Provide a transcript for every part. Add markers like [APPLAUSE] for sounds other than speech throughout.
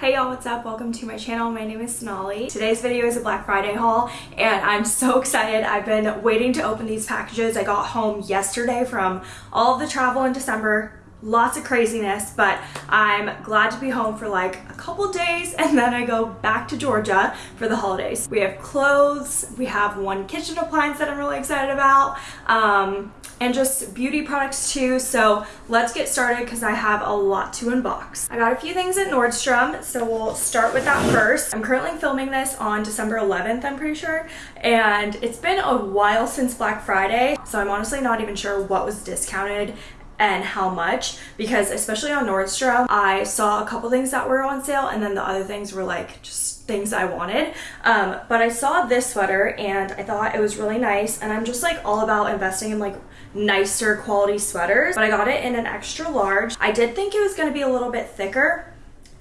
Hey y'all, what's up? Welcome to my channel. My name is Sonali. Today's video is a Black Friday haul and I'm so [LAUGHS] excited. I've been waiting to open these packages. I got home yesterday from all of the travel in December lots of craziness but I'm glad to be home for like a couple days and then I go back to Georgia for the holidays. We have clothes, we have one kitchen appliance that I'm really excited about um, and just beauty products too so let's get started because I have a lot to unbox. I got a few things at Nordstrom so we'll start with that first. I'm currently filming this on December 11th I'm pretty sure and it's been a while since Black Friday so I'm honestly not even sure what was discounted and how much because especially on Nordstrom I saw a couple things that were on sale and then the other things were like just things I wanted. Um, but I saw this sweater and I thought it was really nice and I'm just like all about investing in like nicer quality sweaters. But I got it in an extra large. I did think it was going to be a little bit thicker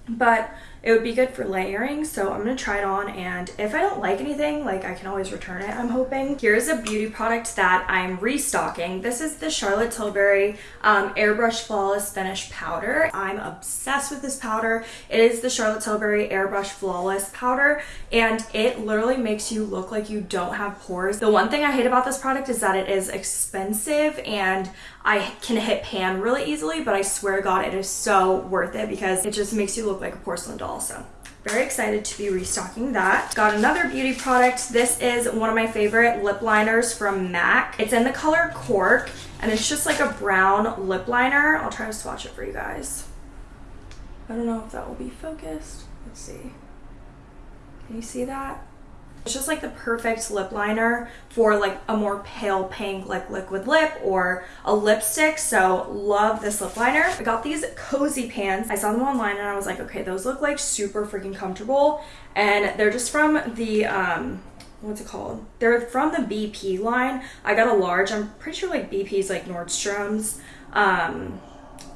but it would be good for layering so i'm gonna try it on and if i don't like anything like i can always return it i'm hoping. Here's a beauty product that i'm restocking. This is the charlotte tilbury um, airbrush flawless finish powder. I'm obsessed with this powder. It is the charlotte tilbury airbrush flawless powder and it literally makes you look like you don't have pores. The one thing i hate about this product is that it is expensive and I can hit pan really easily, but I swear to God, it is so worth it because it just makes you look like a porcelain doll. So very excited to be restocking that. Got another beauty product. This is one of my favorite lip liners from MAC. It's in the color Cork and it's just like a brown lip liner. I'll try to swatch it for you guys. I don't know if that will be focused. Let's see. Can you see that? It's just like the perfect lip liner for like a more pale pink like liquid lip or a lipstick. So love this lip liner. I got these cozy pants. I saw them online and I was like, okay, those look like super freaking comfortable. And they're just from the, um, what's it called? They're from the BP line. I got a large. I'm pretty sure like BP's like Nordstrom's. Um,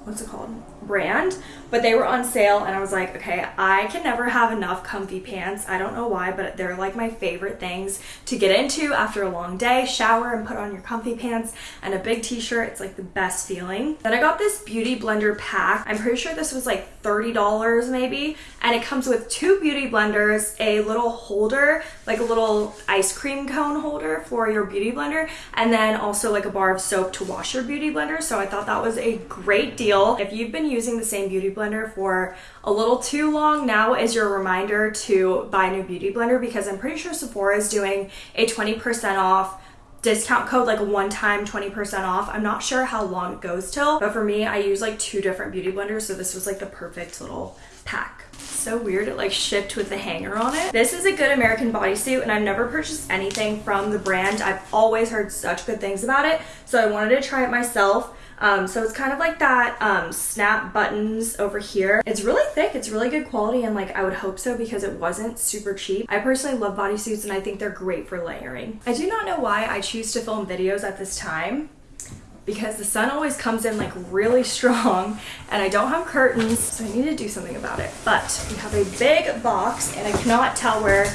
what's it called? brand but they were on sale and I was like okay I can never have enough comfy pants. I don't know why but they're like my favorite things to get into after a long day shower and put on your comfy pants and a big t-shirt. It's like the best feeling. Then I got this beauty blender pack. I'm pretty sure this was like $30 maybe and it comes with two beauty blenders a little holder like a little ice cream cone holder for your beauty blender and then also like a bar of soap to wash your beauty blender. So I thought that was a great deal if you've been using the same beauty blender for a little too long, now is your reminder to buy a new beauty blender because I'm pretty sure Sephora is doing a 20% off discount code like one time 20% off. I'm not sure how long it goes till but for me i use like two different beauty blenders so this was like the perfect little pack. So weird it like shipped with the hanger on it. This is a good american bodysuit and i've never purchased anything from the brand. I've always heard such good things about it so i wanted to try it myself um, so it's kind of like that um, snap buttons over here. It's really thick. It's really good quality and like I would hope so because it wasn't super cheap. I personally love bodysuits and I think they're great for layering. I do not know why I choose to film videos at this time because the sun always comes in like really [LAUGHS] strong and I don't have curtains so I need to do something about it but we have a big box and I cannot tell where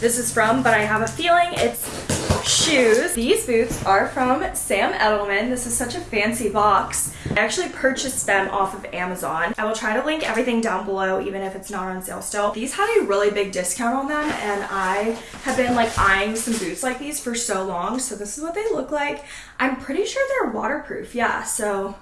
this is from but I have a feeling it's shoes. These boots are from Sam Edelman. This is such a fancy box. I actually purchased them off of Amazon. I will try to link everything down below even if it's not on sale still. These had a really big discount on them and I have been like eyeing some boots like these for so long. So this is what they look like. I'm pretty sure they're waterproof. Yeah, so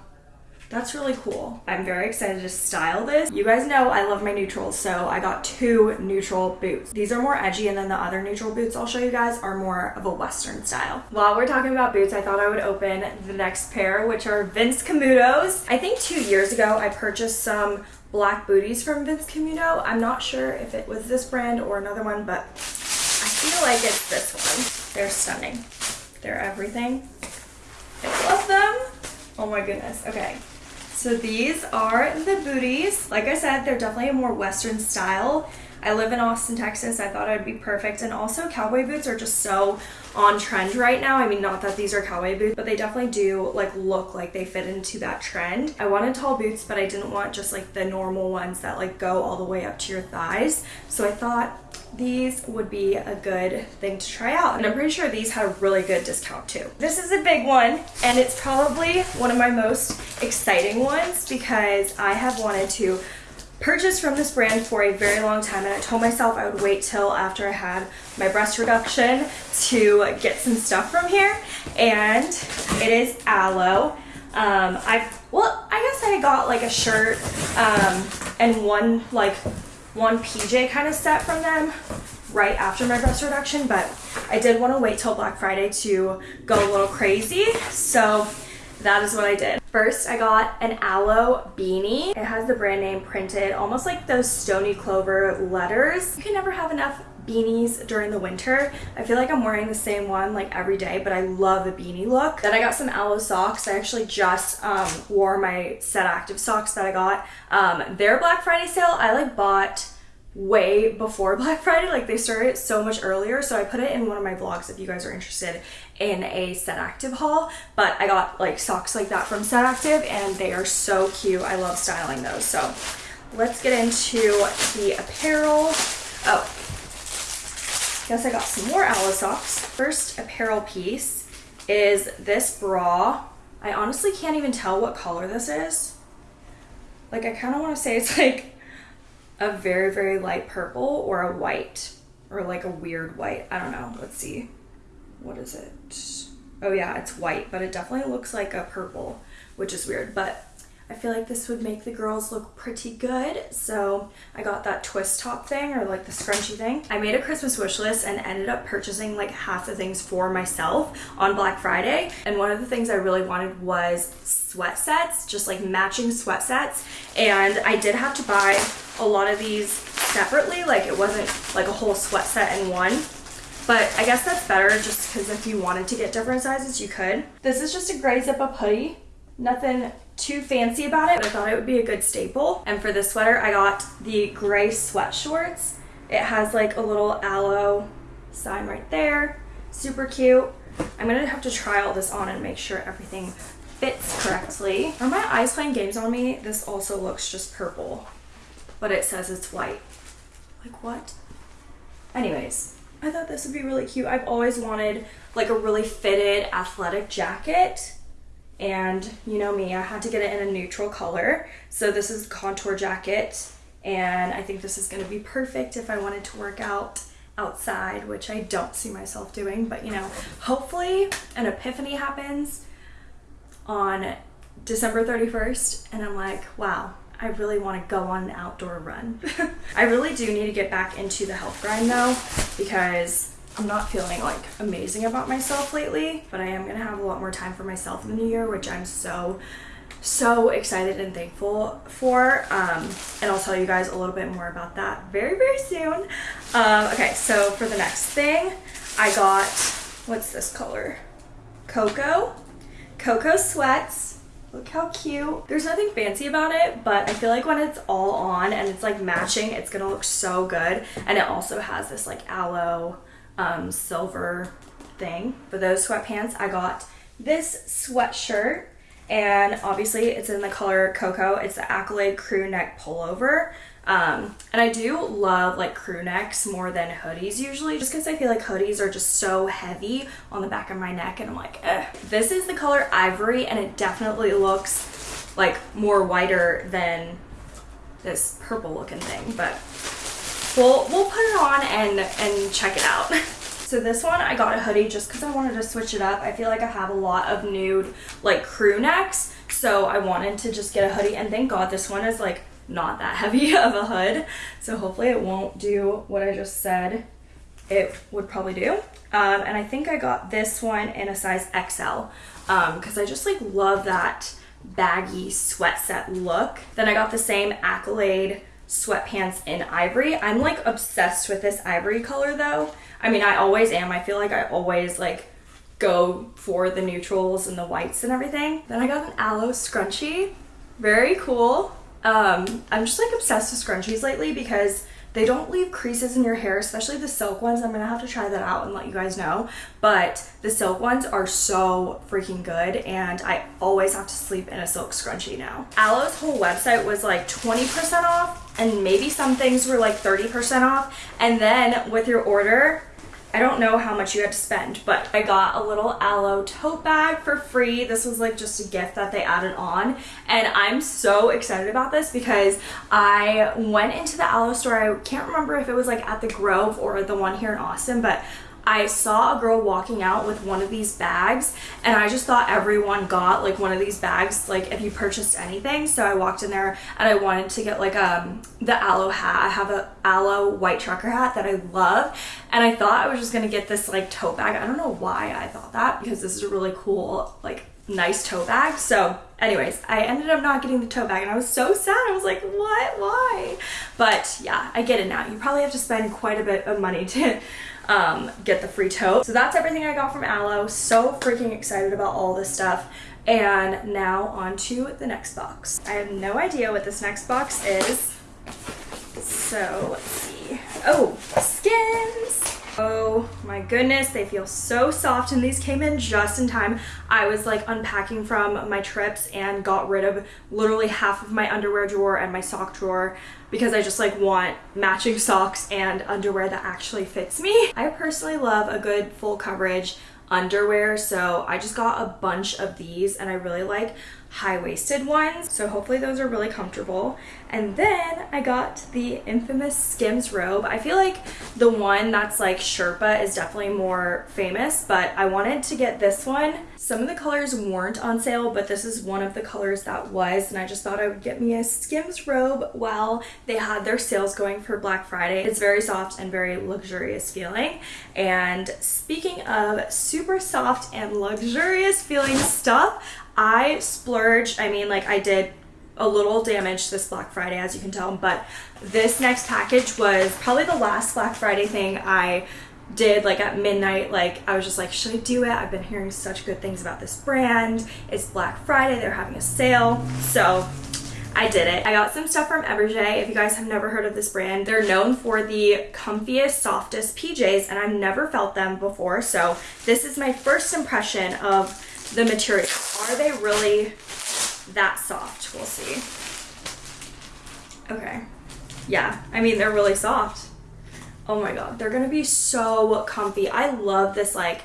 that's really cool. I'm very excited to style this. You guys know I love my neutrals, so I got two neutral boots. These are more edgy and then the other neutral boots I'll show you guys are more of a Western style. While we're talking about boots, I thought I would open the next pair, which are Vince Camuto's. I think two years ago I purchased some black booties from Vince Camuto. I'm not sure if it was this brand or another one, but I feel like it's this one. They're stunning. They're everything. I love them. Oh my goodness. Okay. So these are the booties. Like I said, they're definitely a more Western style. I live in Austin, Texas. I thought it'd be perfect. And also cowboy boots are just so on trend right now. I mean, not that these are cowboy boots, but they definitely do like look like they fit into that trend. I wanted tall boots, but I didn't want just like the normal ones that like go all the way up to your thighs. So I thought these would be a good thing to try out. And I'm pretty sure these had a really good discount too. This is a big one and it's probably one of my most exciting ones because I have wanted to purchased from this brand for a very long time and I told myself I would wait till after I had my breast reduction to get some stuff from here and it is Alo Um, I well I guess I got like a shirt um, and one like one PJ kind of set from them right after my breast reduction but I did want to wait till Black Friday to go a little crazy so that is what I did. First, I got an Alo beanie. It has the brand name printed, almost like those Stoney Clover letters. You can never have enough beanies during the winter. I feel like I'm wearing the same one like every day, but I love a beanie look. Then I got some Alo socks. I actually just um, wore my Set Active socks that I got. Um, their Black Friday sale, I like bought way before [LAUGHS] Black Friday. Like they started so much earlier. So I put it in one of my vlogs if you guys are interested in a Set Active haul. But I got like socks like that from Set Active and they are so cute. I love styling those. So let's get into the apparel. Oh, guess I got some more Alo socks. First apparel piece is this bra. I honestly can't even tell what color this is. Like I kind of want to say it's [LAUGHS] like a very, very light purple or a white or like a weird white. I don't know. Let's see. What is it? Oh yeah, it's white, but it definitely looks like a purple, which is weird, but I feel like this would make the girls look pretty good. So I got that twist top thing or like the scrunchy thing. I made a Christmas wish list and ended up purchasing like half the things for myself on Black Friday. And one of the things I really wanted was sweat sets, just like matching sweat sets. And I did have to buy a lot of these separately. Like it wasn't like a whole sweat set in one. But I guess that's better just because if you wanted to get different sizes, you could. This is just a gray zip up hoodie. Nothing too fancy about it, but I thought it would be a good staple. And for this sweater, I got the gray sweat shorts. It has like a little Alo sign right there. Super cute. I'm gonna have to try all this on and make sure everything fits correctly. Are my eyes playing games on me? This also looks just purple but it says it's white. Like what? Anyways, I thought this would be really cute. I've always wanted like a really fitted athletic jacket. And you know me, I had to get it in a neutral color. So this is a contour jacket. And I think this is gonna be perfect if I wanted to work out outside, which I don't see myself doing. But you know, hopefully an epiphany happens on December 31st. And I'm like, wow, I really want to go on an outdoor run. [LAUGHS] I really do need to get back into the health grind though because I'm not feeling like amazing about myself lately, but I am going to have a lot more time for myself in the new year, which I'm so so excited and thankful for. Um, and I'll tell you guys a little bit more about that very very soon. Um, okay so for the next thing I got what's this color? Cocoa. Cocoa sweats. Look how cute. There's nothing fancy about it, but I feel like when it's all on and it's like matching, it's gonna look so good. And it also has this like Alo um, silver thing. For those sweatpants, I got this sweatshirt and obviously it's in the color cocoa. It's the Accolade crew neck pullover. Um, and I do love like crew necks more than hoodies usually just because I feel like hoodies are just so heavy on the back of my neck and I'm like, Ugh. This is the color ivory and it definitely looks like more whiter than this purple looking thing, but we'll, we'll put it on and, and check it out. [LAUGHS] So this one, I got a hoodie just because I wanted to switch it up. I feel like I have a lot of nude like crew necks. So I wanted to just get a hoodie and thank God this one is like not that [LAUGHS] heavy of a hood. So hopefully it won't do what I just said it would probably do. Um, and I think I got this one in a size XL because um, I just like love that baggy sweat set look. Then I got the same Accolade sweatpants in ivory. I'm like obsessed with this ivory color though. I mean, I always am. I feel like I always like go for the neutrals and the whites and everything. Then I got an Alo scrunchie. Very cool. Um, I'm just like obsessed with scrunchies lately because they don't leave creases in your hair, especially the silk ones. I'm gonna have to try that out and let you guys know. But the silk ones are so freaking good and I always have to sleep in a silk scrunchie now. Alo's whole website was like 20% off and maybe some things were like 30% off. And then with your order, I don't know how much you had to spend, but I got a little Alo tote bag for free. This was like just a gift that they added on. And I'm so excited about this because I went into the Alo store. I can't remember if it was like at the Grove or the one here in Austin, but I saw a girl walking out with one of these bags and I just thought everyone got like one of these bags like if you purchased anything. So I walked in there and I wanted to get like um the Alo hat. I have a Alo white trucker hat that I love and I thought I was just gonna get this like tote bag. I don't know why I thought that because this is a really cool like nice tote bag. So anyways I ended up not getting the tote bag and I was so sad. I was like what? Why? But yeah I get it now. You probably have to spend quite a bit of money to um, get the free tote. So that's everything I got from Alo. So freaking excited about all this stuff. And now on to the next box. I have no idea what this next box is. So let's see. Oh, Skims. Oh my goodness, they feel so soft and these came in just in time. I was like unpacking from my trips and got rid of literally half of my underwear drawer and my sock drawer because I just like want matching socks and underwear that actually fits me. I personally love a good full coverage underwear so I just got a bunch of these and I really like high-waisted ones so hopefully those are really comfortable. And then I got the infamous Skims robe. I feel like the one that's like Sherpa is definitely more famous but I wanted to get this one. Some of the colors weren't on sale but this is one of the colors that was and I just thought I would get me a Skims robe while they had their sales going for Black Friday. It's very soft and very luxurious feeling. And speaking of super soft and luxurious feeling stuff I splurged, I mean like I did a little damage this Black Friday as you can tell, but this next package was probably the last Black Friday thing I did like at midnight like I was just like should I do it I've been hearing such good things about this brand it's Black Friday they're having a sale so I did it. I got some stuff from Eberjey. If you guys have never heard of this brand, they're known for the comfiest, softest PJs, and I've never felt them before. So this is my first impression of the material. Are they really that soft? We'll see. Okay. Yeah, I mean, they're really soft. Oh my god, they're gonna be so comfy. I love this, like,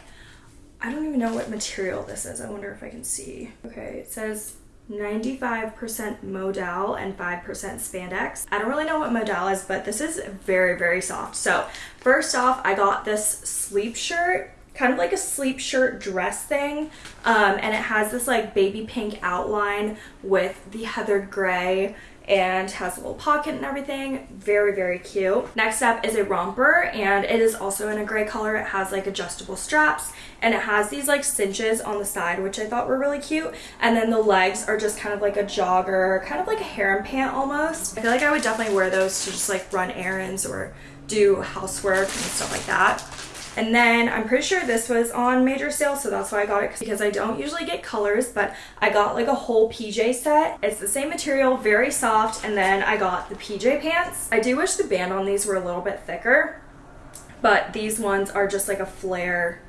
I don't even know what material this is. I wonder if I can see. Okay, it says 95% modal and 5% spandex. I don't really know what modal is, but this is very, very soft. So first off, I got this sleep shirt kind of like a sleep shirt dress thing um, and it has this like baby pink outline with the heathered gray and has a little pocket and everything. Very very cute. Next up is a romper and it is also in a gray color. It has like adjustable straps and it has these like cinches on the side which i thought were really cute. And then the legs are just kind of like a jogger kind of like a harem pant almost. I feel like i would definitely wear those to just like run errands or do housework and stuff like that and then I'm pretty sure this was on major sale, so that's why I got it because I don't usually get colors, but I got like a whole PJ set. It's the same material, very soft, and then I got the PJ pants. I do wish the band on these were a little bit thicker, but these ones are just like a flare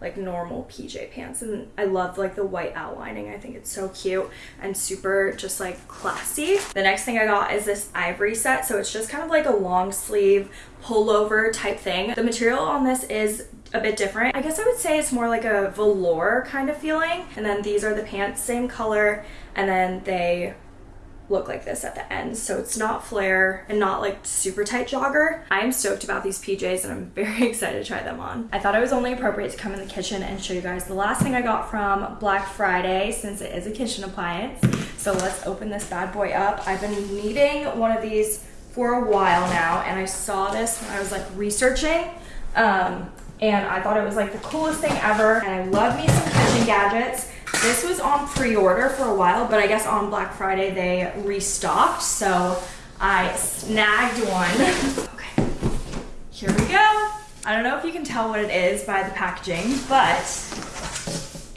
like normal PJ pants and I love like the white outlining. I think it's so cute and super just like classy. The next thing I got is this ivory set. So it's just kind of like a long sleeve pullover type thing. The material on this is a bit different. I guess I would say it's more like a velour kind of feeling. And then these are the pants, same color. And then they look like this at the end so it's not flare and not like super tight jogger. I am stoked about these PJs and I'm [LAUGHS] very excited to try them on. I thought it was only appropriate to come in the kitchen and show you guys the last thing I got from Black Friday since it is a kitchen appliance. So let's open this bad boy up. I've been needing one of these for a while now and I saw this when I was like researching um, and I thought it was like the coolest thing ever and I love me some kitchen gadgets this was on pre-order for a while, but I guess on Black Friday they restocked, so I snagged one. [LAUGHS] okay, here we go. I don't know if you can tell what it is by the packaging, but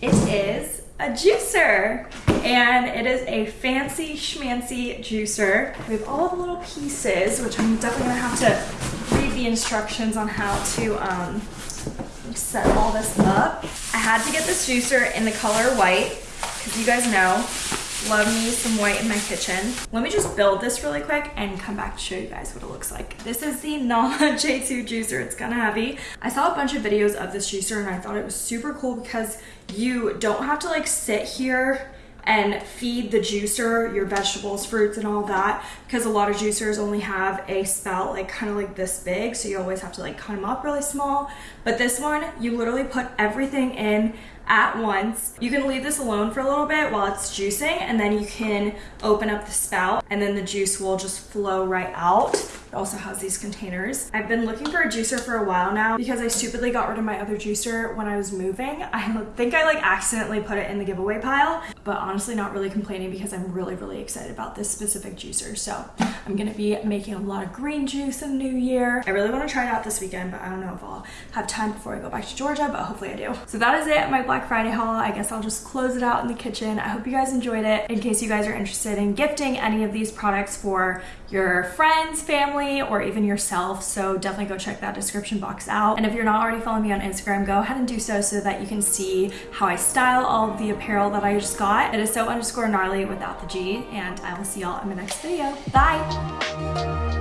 it is a juicer and it is a fancy schmancy juicer. We have all the little pieces, which I'm definitely gonna have to read the instructions on how to um, set all this up. I had to get this juicer in the color white because you guys know Love me some white in my kitchen. Let me just build this really quick and come back to show you guys what it looks like. This is the [LAUGHS] Nama J2 juicer. It's kind of heavy. I saw a bunch of videos of this juicer and I thought it was super cool because you don't have to like sit here and feed the juicer your vegetables, fruits, and all that because a lot of juicers only have a spout like kind of like this big so you always have to like cut them up really small but this one you literally put everything in at once. You can leave this alone for a little bit while it's juicing and then you can open up the spout and then the juice will just flow right out. It also has these containers. I've been looking for a juicer for a while now because I stupidly got rid of my other juicer when I was moving. I think I like accidentally put it in the giveaway pile, but honestly not really complaining because I'm really, really excited about this specific juicer. So I'm gonna be making a lot of green juice in the new year. I really wanna try it out this weekend, but I don't know if I'll have time before I go back to Georgia, but hopefully I do. So that is it, my Black Friday haul. I guess I'll just close it out in the kitchen. I hope you guys enjoyed it. In case you guys are interested in gifting any of these products for your friends, family, or even yourself. So definitely go check that description box out. And if you're not already following me on Instagram, go ahead and do so so that you can see how I style all of the apparel that I just got. It is so underscore gnarly without the G, and I will see y'all in my next video. Bye!